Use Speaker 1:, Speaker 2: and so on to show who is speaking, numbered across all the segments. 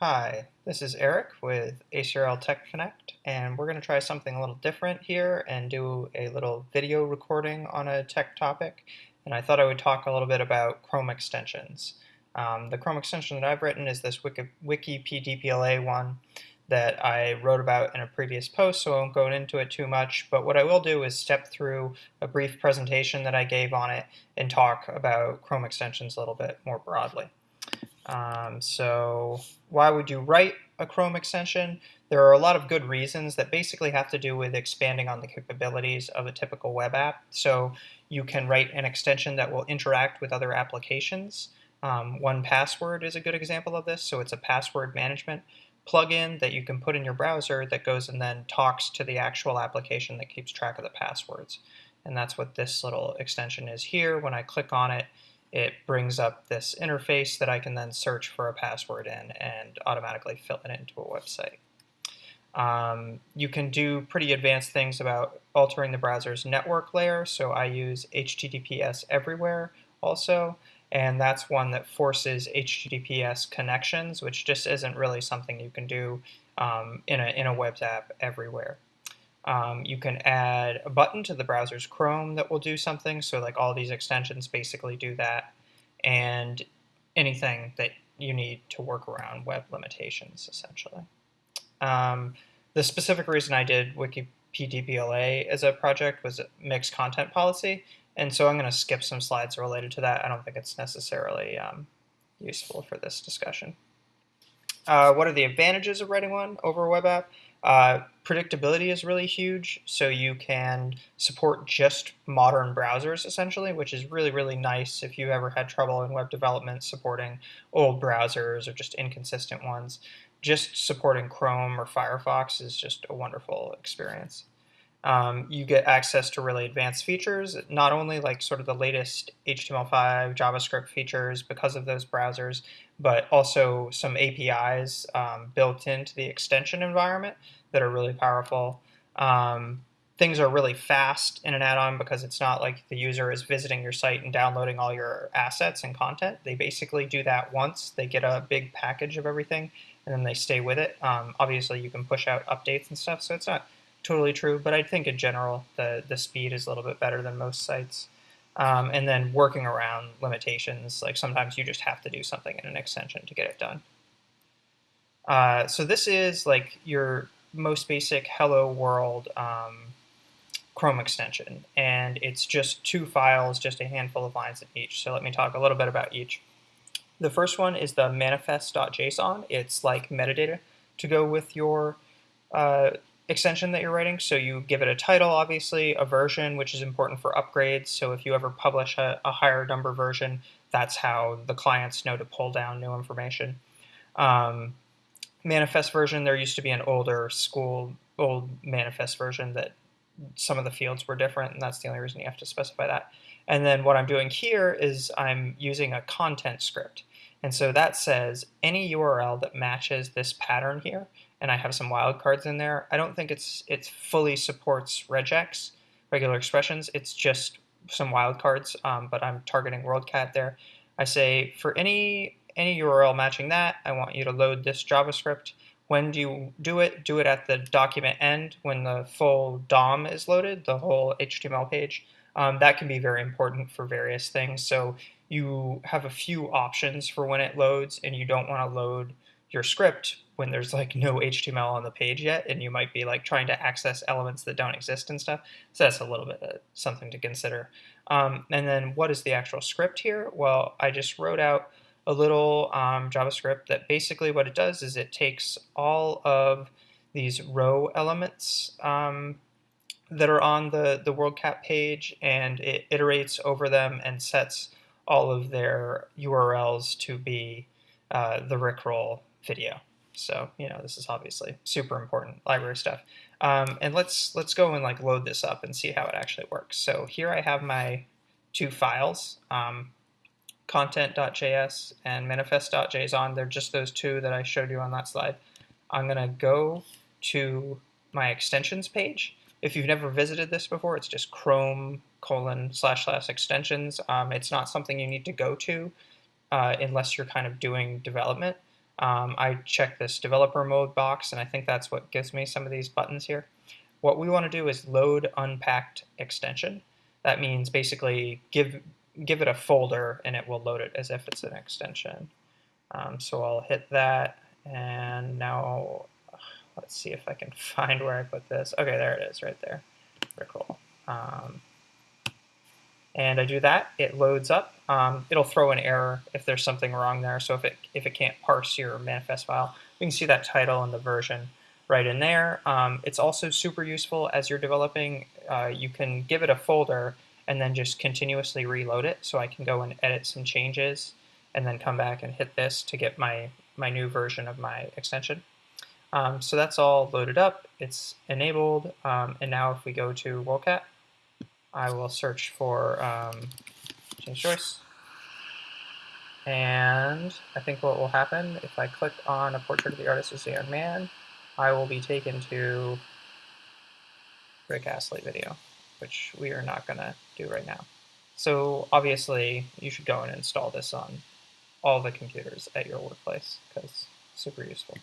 Speaker 1: Hi, this is Eric with ACRL Tech Connect, and we're going to try something a little different here and do a little video recording on a tech topic. And I thought I would talk a little bit about Chrome extensions. Um, the Chrome extension that I've written is this Wiki, WikiPDPLA one that I wrote about in a previous post, so I won't go into it too much. But what I will do is step through a brief presentation that I gave on it and talk about Chrome extensions a little bit more broadly. Um, so why would you write a Chrome extension? There are a lot of good reasons that basically have to do with expanding on the capabilities of a typical web app. So you can write an extension that will interact with other applications. Um, 1Password is a good example of this. So it's a password management plugin that you can put in your browser that goes and then talks to the actual application that keeps track of the passwords. And that's what this little extension is here. When I click on it, it brings up this interface that I can then search for a password in and automatically fill it into a website. Um, you can do pretty advanced things about altering the browser's network layer, so I use HTTPS everywhere also, and that's one that forces HTTPS connections, which just isn't really something you can do um, in, a, in a web app everywhere. Um, you can add a button to the browser's Chrome that will do something. So like all these extensions basically do that. And anything that you need to work around web limitations, essentially. Um, the specific reason I did WikiPDPLA as a project was mixed content policy. And so I'm going to skip some slides related to that. I don't think it's necessarily um, useful for this discussion. Uh, what are the advantages of writing one over a web app? Uh, predictability is really huge, so you can support just modern browsers essentially, which is really, really nice if you ever had trouble in web development supporting old browsers or just inconsistent ones. Just supporting Chrome or Firefox is just a wonderful experience. Um, you get access to really advanced features, not only like sort of the latest HTML5, JavaScript features because of those browsers, but also some APIs um, built into the extension environment that are really powerful. Um, things are really fast in an add-on because it's not like the user is visiting your site and downloading all your assets and content. They basically do that once. They get a big package of everything, and then they stay with it. Um, obviously, you can push out updates and stuff, so it's not totally true, but I think in general the, the speed is a little bit better than most sites. Um, and then working around limitations, like sometimes you just have to do something in an extension to get it done. Uh, so this is like your most basic Hello World um, Chrome extension, and it's just two files, just a handful of lines in each. So let me talk a little bit about each. The first one is the manifest.json. It's like metadata to go with your uh, extension that you're writing. So you give it a title, obviously, a version, which is important for upgrades. So if you ever publish a, a higher number version, that's how the clients know to pull down new information. Um, manifest version, there used to be an older school, old manifest version that some of the fields were different, and that's the only reason you have to specify that. And then what I'm doing here is I'm using a content script. And so that says any URL that matches this pattern here and I have some wildcards in there. I don't think it's it fully supports regex, regular expressions. It's just some wildcards, um, but I'm targeting WorldCat there. I say for any any URL matching that, I want you to load this JavaScript. When do you do it? Do it at the document end when the full DOM is loaded, the whole HTML page. Um, that can be very important for various things. So you have a few options for when it loads, and you don't want to load your script when there's like no HTML on the page yet, and you might be like trying to access elements that don't exist and stuff. So that's a little bit of something to consider. Um, and then what is the actual script here? Well, I just wrote out a little um, JavaScript that basically what it does is it takes all of these row elements um, that are on the, the WorldCat page and it iterates over them and sets all of their URLs to be uh, the Rickroll video. So, you know, this is obviously super important library stuff. Um, and let's let's go and like load this up and see how it actually works. So here I have my two files, um, content.js and manifest.json. They're just those two that I showed you on that slide. I'm going to go to my extensions page. If you've never visited this before, it's just chrome colon slash slash extensions. Um, it's not something you need to go to uh, unless you're kind of doing development. Um, I check this developer mode box, and I think that's what gives me some of these buttons here. What we want to do is load unpacked extension. That means basically give give it a folder and it will load it as if it's an extension. Um, so I'll hit that and now let's see if I can find where I put this. Okay, there it is right there. Very cool. Um, and I do that, it loads up. Um, it'll throw an error if there's something wrong there. So if it if it can't parse your manifest file, we can see that title and the version right in there. Um, it's also super useful as you're developing. Uh, you can give it a folder and then just continuously reload it. So I can go and edit some changes and then come back and hit this to get my, my new version of my extension. Um, so that's all loaded up, it's enabled, um, and now if we go to WorldCat, I will search for um, James Joyce. And I think what will happen if I click on a portrait of the artist as a young man, I will be taken to Rick Astley video, which we are not going to do right now. So obviously, you should go and install this on all the computers at your workplace because super useful.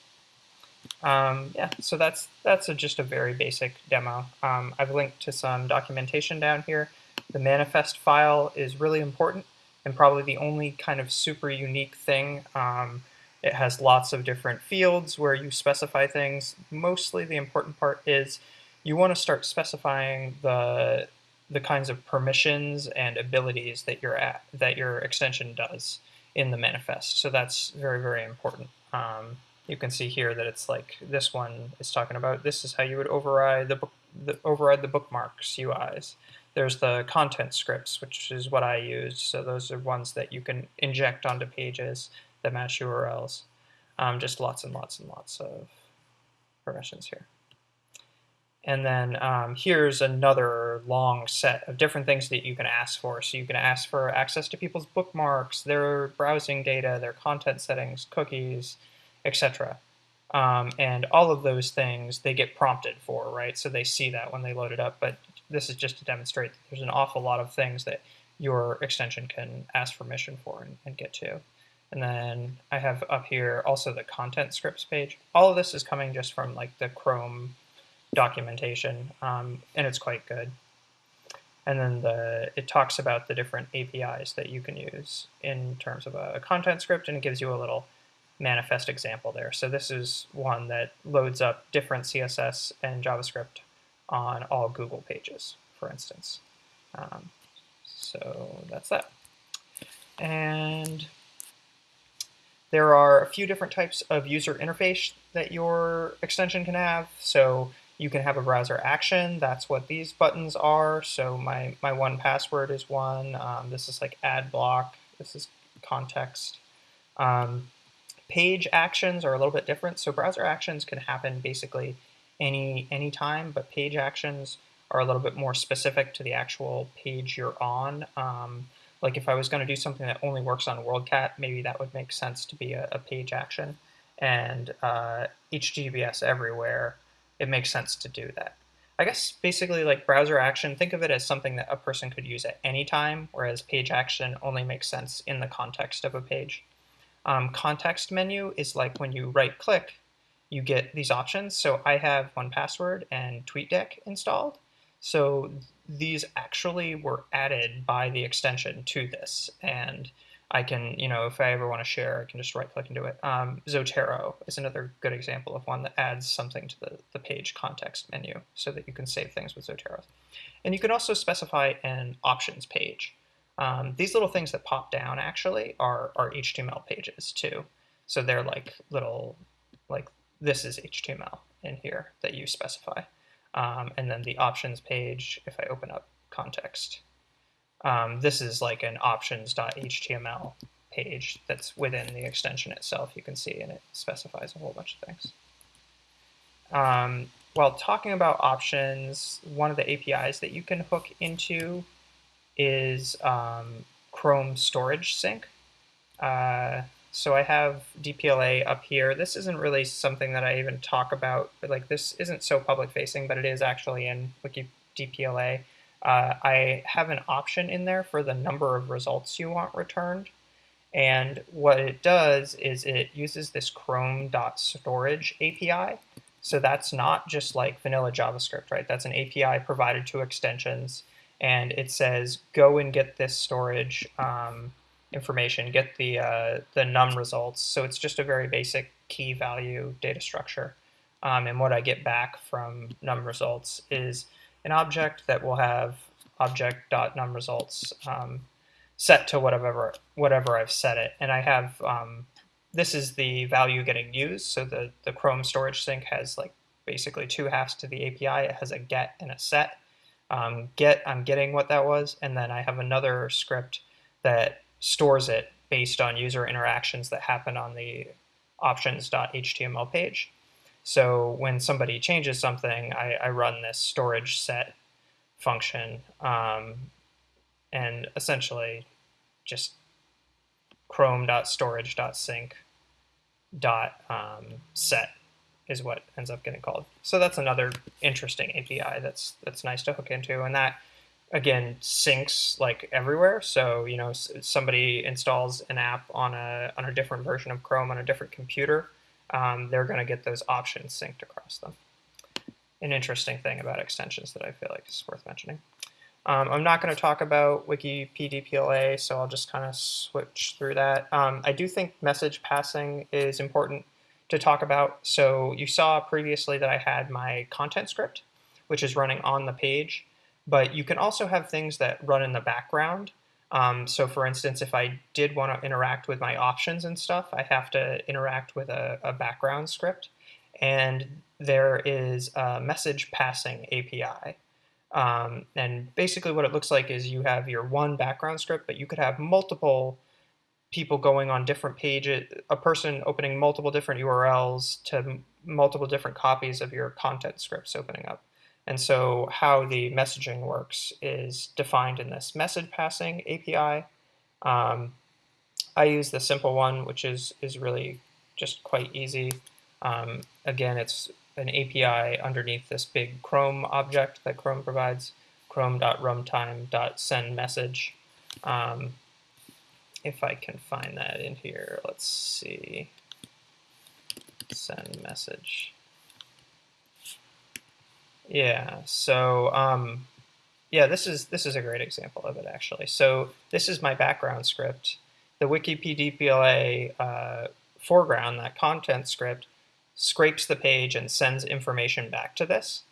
Speaker 1: Um, yeah, so that's that's a, just a very basic demo. Um, I've linked to some documentation down here. The manifest file is really important and probably the only kind of super unique thing. Um, it has lots of different fields where you specify things. Mostly the important part is you want to start specifying the the kinds of permissions and abilities that your at, that your extension does in the manifest. So that's very very important. Um, you can see here that it's like this one is talking about this is how you would override the, the override the bookmarks UIs. There's the content scripts, which is what I use. So those are ones that you can inject onto pages that match URLs. Um, just lots and lots and lots of permissions here. And then um, here's another long set of different things that you can ask for. So you can ask for access to people's bookmarks, their browsing data, their content settings, cookies, etc. Um, and all of those things they get prompted for, right? So they see that when they load it up. But this is just to demonstrate that there's an awful lot of things that your extension can ask permission for and, and get to. And then I have up here also the content scripts page. All of this is coming just from like the Chrome documentation, um, and it's quite good. And then the it talks about the different APIs that you can use in terms of a, a content script, and it gives you a little manifest example there. So this is one that loads up different CSS and JavaScript on all Google pages, for instance. Um, so that's that. And there are a few different types of user interface that your extension can have. So you can have a browser action. That's what these buttons are. So my, my 1Password is one. Um, this is like ad block. This is context. Um, Page actions are a little bit different. So browser actions can happen basically any any time, but page actions are a little bit more specific to the actual page you're on. Um, like if I was going to do something that only works on WorldCat, maybe that would make sense to be a, a page action. And uh, HTTPS everywhere, it makes sense to do that. I guess basically like browser action, think of it as something that a person could use at any time, whereas page action only makes sense in the context of a page. Um, context menu is like when you right click, you get these options. So I have 1Password and TweetDeck installed. So these actually were added by the extension to this. And I can, you know, if I ever want to share, I can just right click and do it. Um, Zotero is another good example of one that adds something to the, the page context menu so that you can save things with Zotero. And you can also specify an options page. Um, these little things that pop down actually are, are HTML pages too. So they're like little, like this is HTML in here that you specify. Um, and then the options page, if I open up context, um, this is like an options.html page that's within the extension itself, you can see, and it specifies a whole bunch of things. Um, while talking about options, one of the APIs that you can hook into is um, Chrome Storage Sync. Uh, so I have DPLA up here. This isn't really something that I even talk about, but like this isn't so public facing, but it is actually in Wiki DPLA. Uh, I have an option in there for the number of results you want returned. And what it does is it uses this chrome.storage API. So that's not just like vanilla JavaScript, right? That's an API provided to extensions. And it says, go and get this storage um, information, get the, uh, the num results. So it's just a very basic key value data structure. Um, and what I get back from num results is an object that will have object.numResults um, set to whatever whatever I've set it. And I have um, this is the value getting used. So the, the Chrome storage sync has like basically two halves to the API. It has a get and a set. Um, get, I'm getting what that was, and then I have another script that stores it based on user interactions that happen on the options.html page. So when somebody changes something, I, I run this storage set function um, and essentially just chrome.storage.sync.set set is what ends up getting called. So that's another interesting API that's that's nice to hook into, and that again syncs like everywhere. So you know somebody installs an app on a on a different version of Chrome on a different computer, um, they're going to get those options synced across them. An interesting thing about extensions that I feel like is worth mentioning. Um, I'm not going to talk about Wiki PDPLA, so I'll just kind of switch through that. Um, I do think message passing is important to talk about. So you saw previously that I had my content script, which is running on the page, but you can also have things that run in the background. Um, so for instance, if I did want to interact with my options and stuff, I have to interact with a, a background script. And there is a message passing API. Um, and basically what it looks like is you have your one background script, but you could have multiple people going on different pages, a person opening multiple different URLs to multiple different copies of your content scripts opening up. And so how the messaging works is defined in this message passing API. Um, I use the simple one, which is, is really just quite easy. Um, again, it's an API underneath this big Chrome object that Chrome provides, chrome.runtime.sendMessage. Um, if I can find that in here, let's see, send message. Yeah, so um, yeah, this is this is a great example of it actually. So this is my background script. The WikiPDPLA uh, foreground, that content script, scrapes the page and sends information back to this.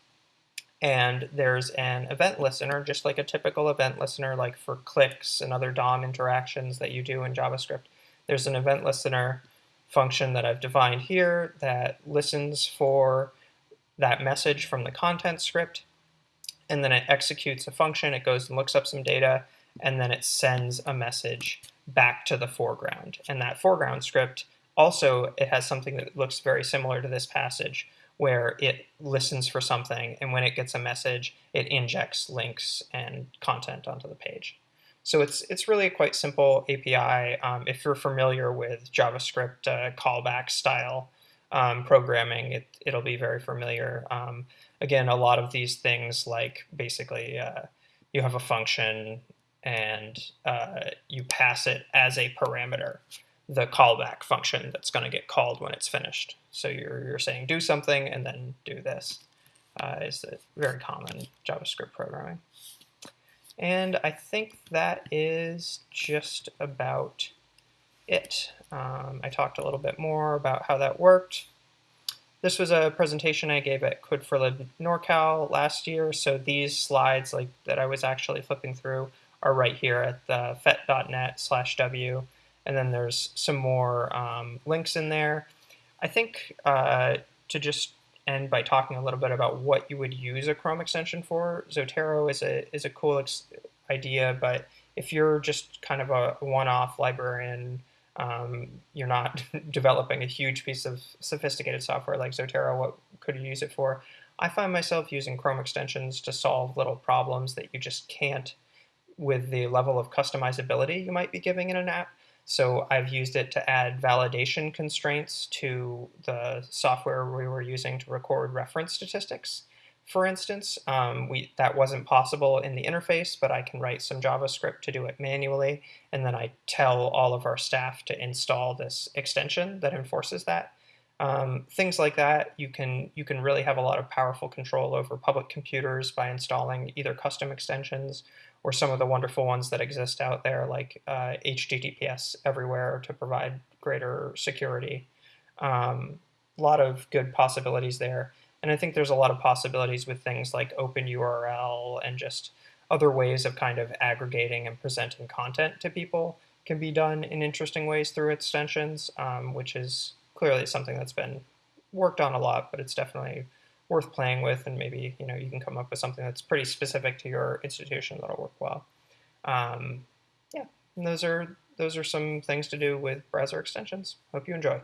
Speaker 1: And there's an event listener, just like a typical event listener, like for clicks and other DOM interactions that you do in JavaScript. There's an event listener function that I've defined here that listens for that message from the content script, and then it executes a function, it goes and looks up some data, and then it sends a message back to the foreground. And that foreground script also, it has something that looks very similar to this passage, where it listens for something, and when it gets a message, it injects links and content onto the page. So it's it's really a quite simple API. Um, if you're familiar with JavaScript uh, callback style um, programming, it, it'll be very familiar. Um, again, a lot of these things like basically uh, you have a function and uh, you pass it as a parameter the callback function that's going to get called when it's finished. So you're, you're saying do something and then do this. Uh, is very common JavaScript programming. And I think that is just about it. Um, I talked a little bit more about how that worked. This was a presentation I gave at Code4Lib NorCal last year, so these slides like that I was actually flipping through are right here at the phette.net slash w and then there's some more um, links in there. I think uh, to just end by talking a little bit about what you would use a Chrome extension for, Zotero is a, is a cool idea, but if you're just kind of a one-off librarian, um, you're not developing a huge piece of sophisticated software like Zotero, what could you use it for? I find myself using Chrome extensions to solve little problems that you just can't with the level of customizability you might be giving in an app. So I've used it to add validation constraints to the software we were using to record reference statistics. for instance. Um, we That wasn't possible in the interface, but I can write some JavaScript to do it manually, and then I tell all of our staff to install this extension that enforces that. Um, things like that, you can you can really have a lot of powerful control over public computers by installing either custom extensions or some of the wonderful ones that exist out there, like uh, HTTPS everywhere to provide greater security. Um, a lot of good possibilities there. And I think there's a lot of possibilities with things like OpenURL and just other ways of kind of aggregating and presenting content to people can be done in interesting ways through extensions, um, which is clearly something that's been worked on a lot, but it's definitely worth playing with, and maybe you know you can come up with something that's pretty specific to your institution that'll work well. Um, yeah, and those are those are some things to do with browser extensions. Hope you enjoy.